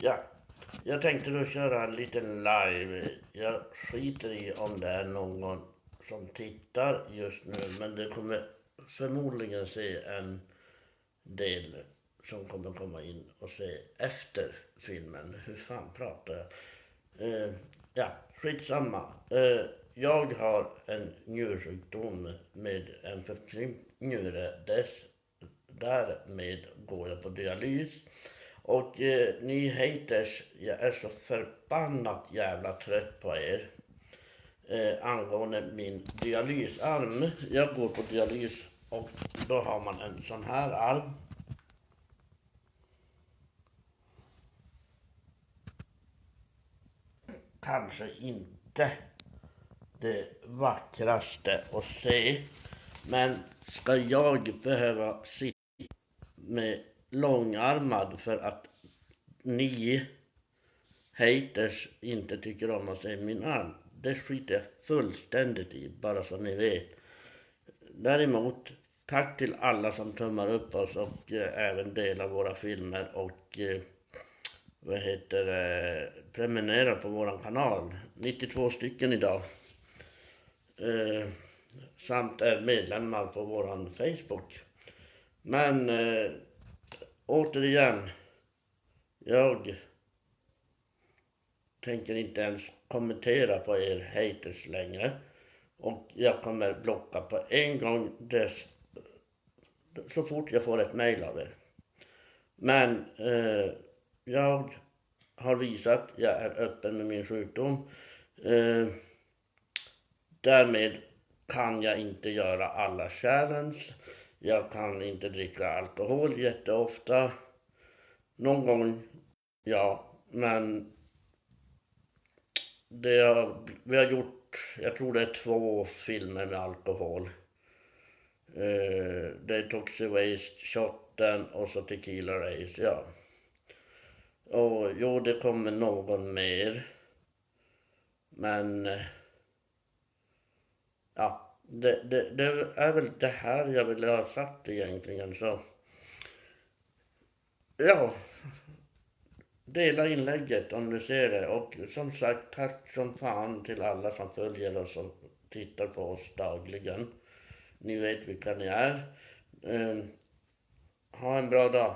Ja, jag tänkte då köra en liten live. Jag skiter i om det är någon som tittar just nu, men det kommer förmodligen se en del som kommer komma in och se efter filmen. Hur fan pratar jag? Eh, ja, skitsamma. Eh, jag har en njursjukdom med en förkrympt njure. Dess, därmed går jag på dialys. Och eh, ni haters, jag är så förbannat jävla trött på er. Eh, angående min dialysarm. Jag går på dialys och då har man en sån här arm. Kanske inte det vackraste att se. Men ska jag behöva sitta med långarmad för att ni haters inte tycker om att se min arm. Det skiter jag fullständigt i, bara så ni vet. Däremot, tack till alla som tummar upp oss och eh, även delar våra filmer och eh, vad heter det, prenumererar på våran kanal. 92 stycken idag. Eh, samt är medlemmar på våran Facebook. Men eh, återigen, jag tänker inte ens kommentera på er haters längre. Och jag kommer blocka på en gång dess, så fort jag får ett mail av er. Men eh, jag har visat, jag är öppen med min sjukdom. Eh, därmed kan jag inte göra alla challenge. Jag kan inte dricka alkohol jätteofta. Någon gång, ja, men det har, vi har gjort, jag tror det är två filmer med alkohol. Eh, det är Toxic Waste, Shotten och så Tequila Race, ja. Och jo, det kommer någon mer. Men eh, ja, det, det, det är väl det här jag ville ha sagt egentligen så. Ja, dela inlägget om du ser det och som sagt tack som fan till alla som följer oss och tittar på oss dagligen. Ni vet vilka ni är. Um, ha en bra dag.